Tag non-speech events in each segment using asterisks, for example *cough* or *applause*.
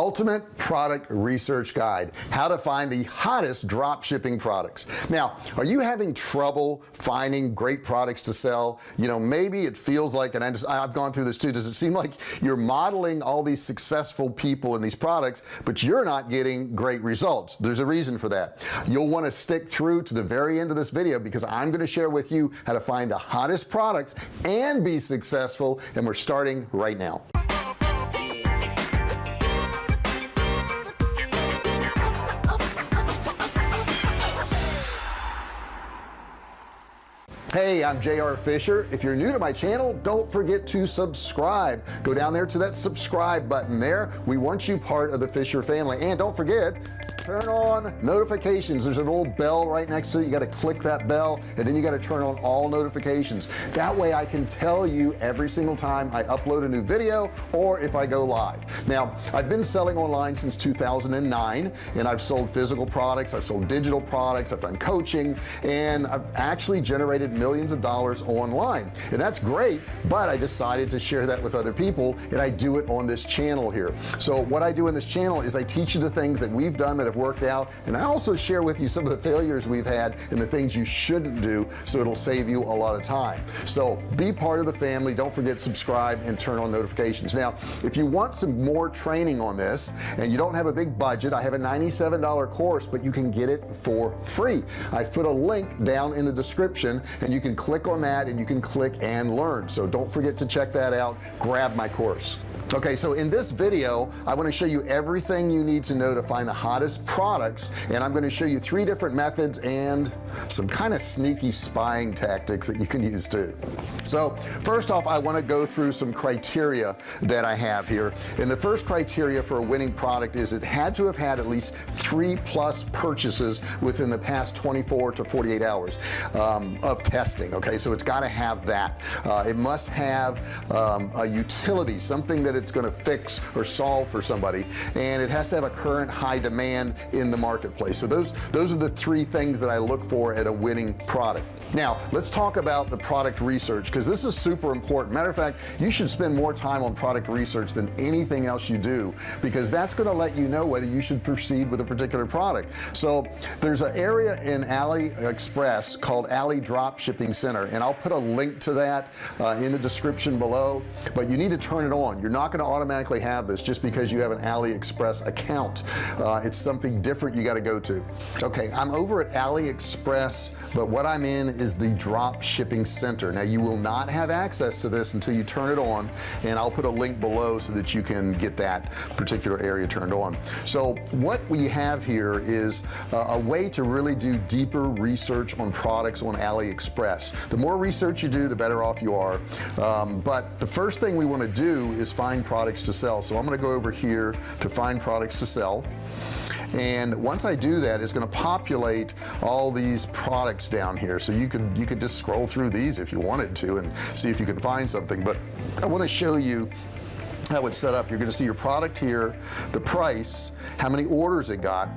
ultimate product research guide how to find the hottest drop shipping products. Now are you having trouble finding great products to sell? You know maybe it feels like and I just, I've gone through this too does it seem like you're modeling all these successful people in these products but you're not getting great results? There's a reason for that. You'll want to stick through to the very end of this video because I'm going to share with you how to find the hottest products and be successful and we're starting right now hey I'm JR Fisher. If you're new to my channel don't forget to subscribe. Go down there to that subscribe button there. We want you part of the Fisher family. And don't forget turn on notifications. There's a little bell right next to it. You got to click that bell and then you got to turn on all notifications. That way I can tell you every single time I upload a new video or if I go live. Now I've been selling online since 2009 and I've sold physical products I've sold digital products I've done coaching and I've actually generated millions of dollars online. And that's great but I decided to share that with other people and I do it on this channel here. So what I do in this channel is I teach you the things that we've done that have worked out. And I also share with you some of the failures we've had and the things you shouldn't do so it'll save you a lot of time. So be part of the family. Don't forget subscribe and turn on notifications. Now if you want some more training on this and you don't have a big budget I have a $97 course but you can get it for free. I've put a link down in the description and and you can click on that and you can click and learn. So don't forget to check that out. Grab my course okay so in this video I want to show you everything you need to know to find the hottest products and I'm going to show you three different methods and some kind of sneaky spying tactics that you can use too. So first off I want to go through some criteria that I have here and the first criteria for a winning product is it had to have had at least three plus purchases within the past 24 to 48 hours um, of testing okay? So it's got to have that. Uh, it must have um, a utility something that it's going to fix or solve for somebody and it has to have a current high demand in the marketplace. So those those are the three things that I look for at a winning product. Now let's talk about the product research because this is super important. Matter of fact you should spend more time on product research than anything else you do because that's going to let you know whether you should proceed with a particular product. So there's an area in AliExpress called Ali Drop Shipping Center and I'll put a link to that uh, in the description below but you need to turn it on. You're not going to automatically have this just because you have an AliExpress account. Uh, it's something different you got to go to. Okay I'm over at AliExpress but what I'm in is the drop shipping center. Now you will not have access to this until you turn it on and I'll put a link below so that you can get that particular area turned on. So what we have here is uh, a way to really do deeper research on products on AliExpress. The more research you do the better off you are. Um, but the first thing we want to do is find products to sell. So I'm going to go over here to find products to sell. And once I do that it's going to populate all these products down here. So you could you could just scroll through these if you wanted to and see if you can find something. But I want to show you how it's set up. You're going to see your product here the price how many orders it got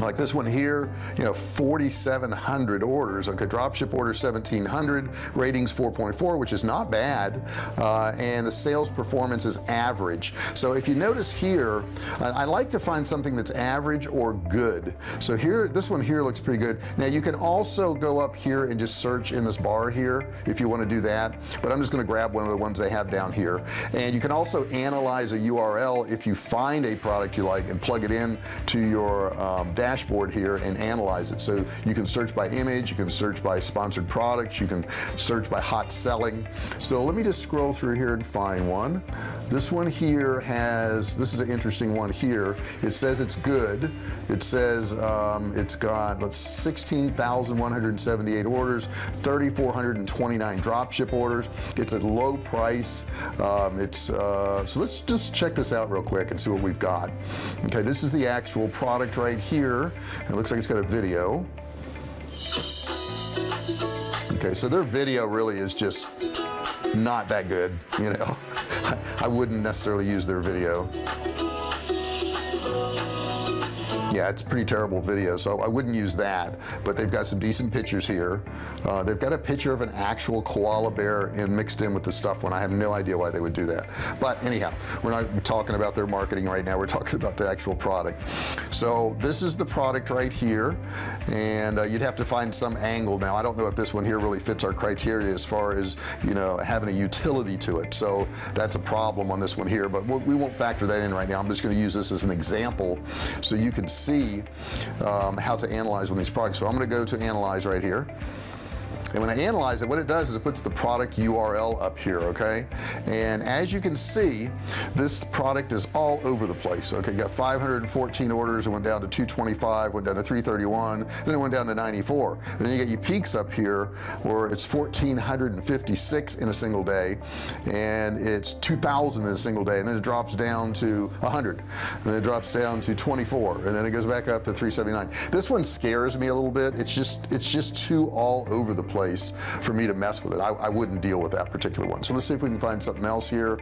like this one here you know 4,700 orders. Okay dropship order 1700 ratings 4.4 which is not bad uh, and the sales performance is average. So if you notice here I, like to find something that's average or good. So here this one here looks pretty good. Now you can also go up here and just search in this bar here if you want to do that but I'm just going to grab one of the ones they have down here. And you can also analyze a URL if you find a product you like and plug it in to your um, dashboard here and analyze it. So you can search by image you can search by sponsored products you can search by hot selling. So let me just scroll through here and find one. This one here has this is an interesting one here. It says it's good. It says um, it's got let's 16,178 orders 3,429 drop ship orders. It's a low price. Um, it's uh, so let's just check this out real quick and see what we've got. Okay this is the actual product right here here. It looks like it's got a video. Okay so their video really is just not that good you know. I, *laughs* I wouldn't necessarily use their video yeah it's pretty terrible video so I wouldn't use that but they've got some decent pictures here. Uh, they've got a picture of an actual koala bear and mixed in with the stuff when I have no idea why they would do that. But anyhow we're not talking about their marketing right now we're talking about the actual product. So this is the product right here and uh, you'd have to find some angle. Now I don't know if this one here really fits our criteria as far as you know having a utility to it so that's a problem on this one here but we won't factor that in right now. I'm just going to use this as an example so you can see um, how to analyze of these products. So I'm going to go to analyze right here and when I analyze it what it does is it puts the product URL up here okay? And as you can see this product is all over the place okay? Got 514 orders. It went down to 225 went down to 331 then it went down to 94 and then you get your peaks up here where it's 1456 in a single day and it's 2000 in a single day and then it drops down to 100 and then it drops down to 24 and then it goes back up to 379 this one scares me a little bit. It's just it's just too all over the place place for me to mess with it. I, I, wouldn't deal with that particular one. So let's see if we can find something else here.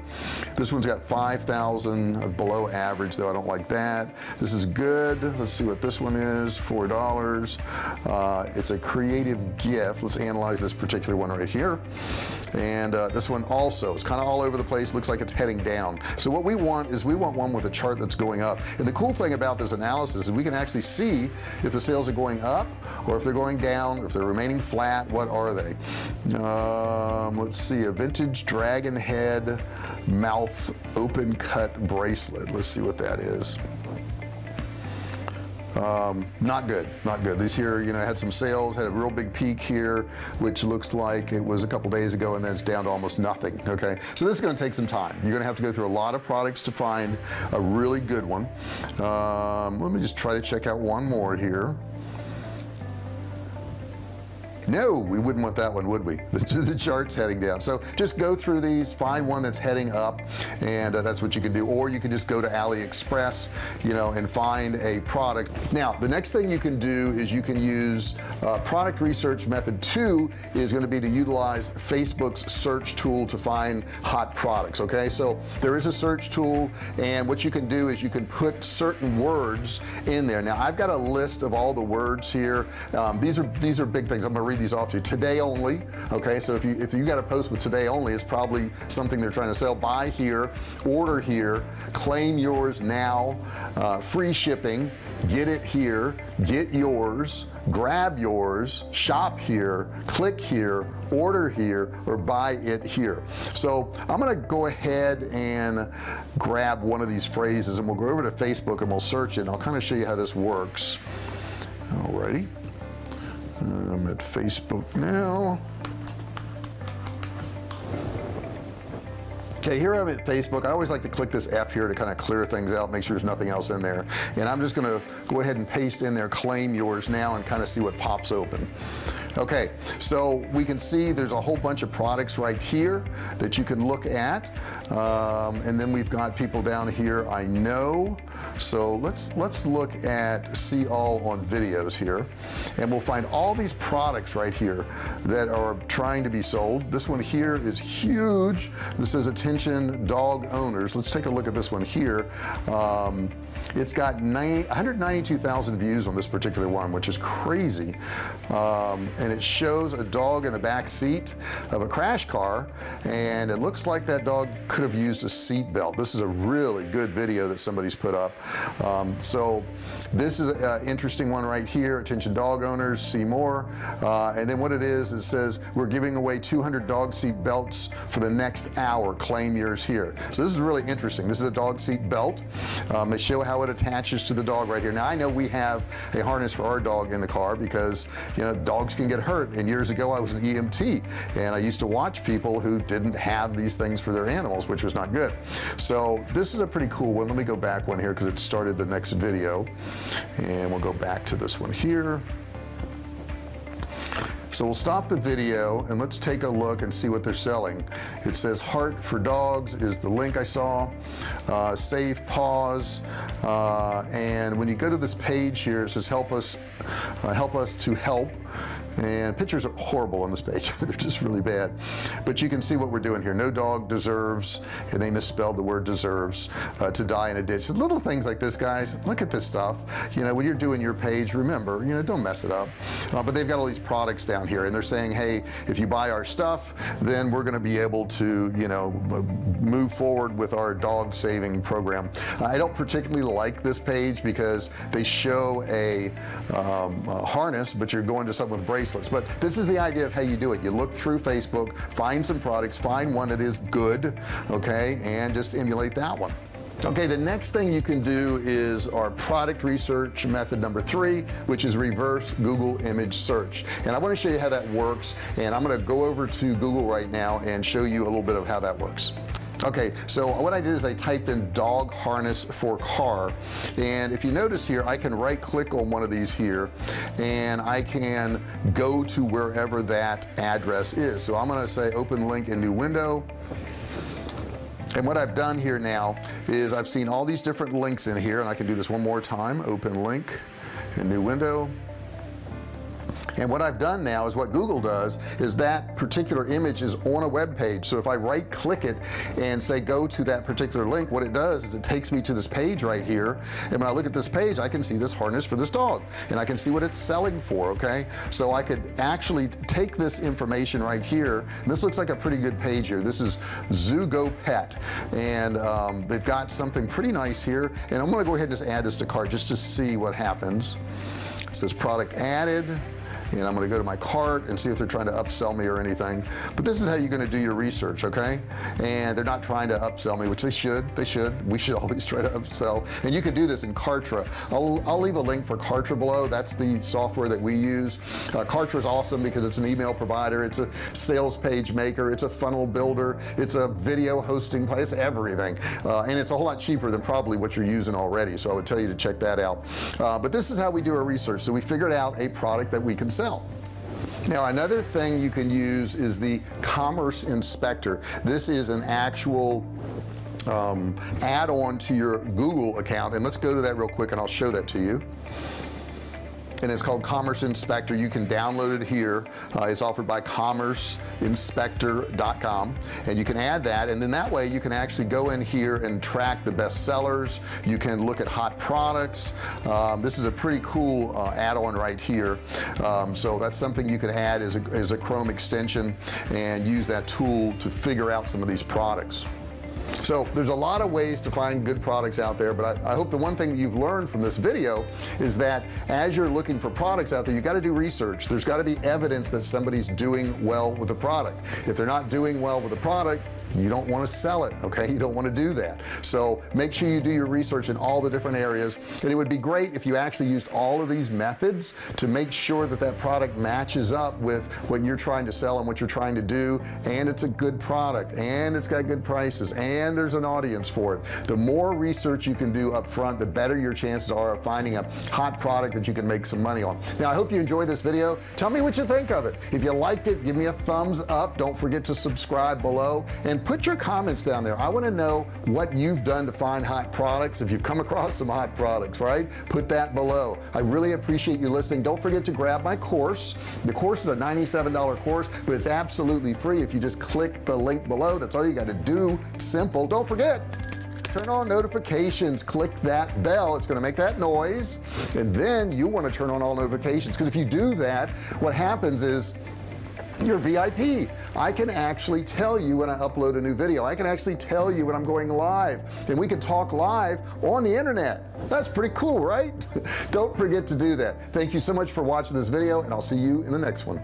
This one's got 5,000 below average though. I don't like that. This is good. Let's see what this one is. Four dollars. Uh, it's a creative gift. Let's analyze this particular one right here. And uh, this one also it's kind of all over the place. Looks like it's heading down. So what we want is we want one with a chart that's going up. And the cool thing about this analysis is we can actually see if the sales are going up or if they're going down or if they're remaining flat what are they? Um, let's see a vintage dragon head mouth open cut bracelet. Let's see what that is. Um, not good not good. These here you know had some sales had a real big peak here which looks like it was a couple days ago and then it's down to almost nothing okay? So this is going to take some time. You're gonna have to go through a lot of products to find a really good one. Um, let me just try to check out one more here no we wouldn't want that one would we? *laughs* The, the charts heading down. So just go through these find one that's heading up and uh, that's what you can do. Or you can just go to AliExpress you know and find a product. Now the next thing you can do is you can use uh, product research method two is going to be to utilize Facebook's search tool to find hot products okay? So there is a search tool and what you can do is you can put certain words in there. Now I've got a list of all the words here. Um, these are these are big things. I'm gonna read these off to you. Today only okay? So if you if you got a post with today only it's probably something they're trying to sell. Buy here order here claim yours now uh, free shipping get it here get yours grab yours shop here click here order here or buy it here. So I'm gonna go ahead and grab one of these phrases and we'll go over to Facebook and we'll search it and I'll kind of show you how this works. Alrighty I'm at Facebook now. Okay here I'm at Facebook. I always like to click this F here to kind of clear things out make sure there's nothing else in there. And I'm just gonna go ahead and paste in there claim yours now and kind of see what pops open. Okay so we can see there's a whole bunch of products right here that you can look at um, and then we've got people down here I know. So let's let's look at see all on videos here. And we'll find all these products right here that are trying to be sold. This one here is huge. This says attention dog owners. Let's take a look at this one here. Um, it's got 90, 192,000 views on this particular one which is crazy. Um, and it shows a dog in the back seat of a crash car and it looks like that dog could have used a seat belt. This is a really good video that somebody's put up. Um, so this is an interesting one right here. Attention dog owners see more. Uh, and then what it is it says we're giving away 200 dog seat belts for the next hour. Claim yours here. So this is really interesting. This is a dog seat belt. Um, they show how it attaches to the dog right here. Now I know we have a harness for our dog in the car because you know dogs can get hurt. And years ago I was an EMT and I used to watch people who didn't have these things for their animals which was not good. So this is a pretty cool one. Let me go back one here because it started the next video. And we'll go back to this one here. So we'll stop the video and let's take a look and see what they're selling. It says heart for dogs is the link I saw. Uh, save pause. Uh, and when you go to this page here it says help us uh, help us to help and pictures are horrible on this page. *laughs* They're just really bad. But you can see what we're doing here. No dog deserves and they misspelled the word deserves uh, to die in a ditch. So little things like this guys look at this stuff. You know when you're doing your page remember you know don't mess it up. Uh, but they've got all these products down here and they're saying hey if you buy our stuff then we're going to be able to you know move forward with our dog saving program. I don't particularly like this page because they show a, um, a harness but you're going to something with bracelets. But this is the idea of how you do it. You look through Facebook find some products find one that is good okay and just emulate that one. Okay the next thing you can do is our product research method number three which is reverse Google image search. And I want to show you how that works and I'm going to go over to Google right now and show you a little bit of how that works okay so what I did is I typed in dog harness for car. And if you notice here I can right click on one of these here and I can go to wherever that address is. So I'm gonna say open link in new window. And what I've done here now is I've seen all these different links in here and I can do this one more time. Open link in new window and what I've done now is what Google does is that particular image is on a web page. So if I right click it and say go to that particular link what it does is it takes me to this page right here. And when I look at this page I can see this harness for this dog. And I can see what it's selling for okay? So I could actually take this information right here. This looks like a pretty good page here. This is Zugo Pet. And um, they've got something pretty nice here. And I'm gonna go ahead and just add this to cart just to see what happens. It says product added and I'm going to go to my cart and see if they're trying to upsell me or anything. But this is how you're going to do your research okay? And they're not trying to upsell me which they should they should. We should *laughs* always try to upsell. And you can do this in Kartra. I'll, I'll leave a link for Kartra below. That's the software that we use. Uh, Kartra is awesome because it's an email provider. It's a sales page maker. It's a funnel builder. It's a video hosting place everything. Uh, and it's a whole lot cheaper than probably what you're using already so I would tell you to check that out. Uh, but this is how we do our research. So we figured out a product that we can sell sell. Now another thing you can use is the commerce inspector. This is an actual um, add-on to your Google account. And let's go to that real quick and I'll show that to you and it's called Commerce Inspector. You can download it here. Uh, it's offered by commerceinspector.com and you can add that and then that way you can actually go in here and track the best sellers. You can look at hot products. Um, this is a pretty cool uh, add-on right here. Um, so that's something you can add as a, as a Chrome extension and use that tool to figure out some of these products so there's a lot of ways to find good products out there but I, I, hope the one thing that you've learned from this video is that as you're looking for products out there you got to do research. There's got to be evidence that somebody's doing well with the product. If they're not doing well with the product you don't want to sell it okay? You don't want to do that. So make sure you do your research in all the different areas. And it would be great if you actually used all of these methods to make sure that that product matches up with what you're trying to sell and what you're trying to do. And it's a good product and it's got good prices and there's an audience for it. The more research you can do up front the better your chances are of finding a hot product that you can make some money on. Now I hope you enjoyed this video. Tell me what you think of it. If you liked it give me a thumbs up. Don't forget to subscribe below. And put your comments down there. I want to know what you've done to find hot products if you've come across some hot products right? Put that below. I really appreciate you listening. Don't forget to grab my course. The course is a $97 course but it's absolutely free if you just click the link below. That's all you got to do. Simple. Don't forget turn on notifications. Click that bell. It's going to make that noise and then you want to turn on all notifications. Because if you do that what happens is you're VIP I can actually tell you when I upload a new video I can actually tell you when I'm going live and we can talk live on the internet that's pretty cool right *laughs* don't forget to do that thank you so much for watching this video and I'll see you in the next one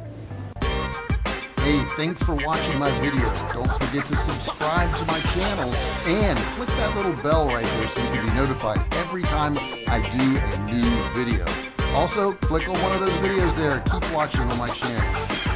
Hey, thanks for watching my video. Don't forget to subscribe to my channel and click that little bell right here so you can be notified every time I do a new video. Also, click on one of those videos there. Keep watching on my channel.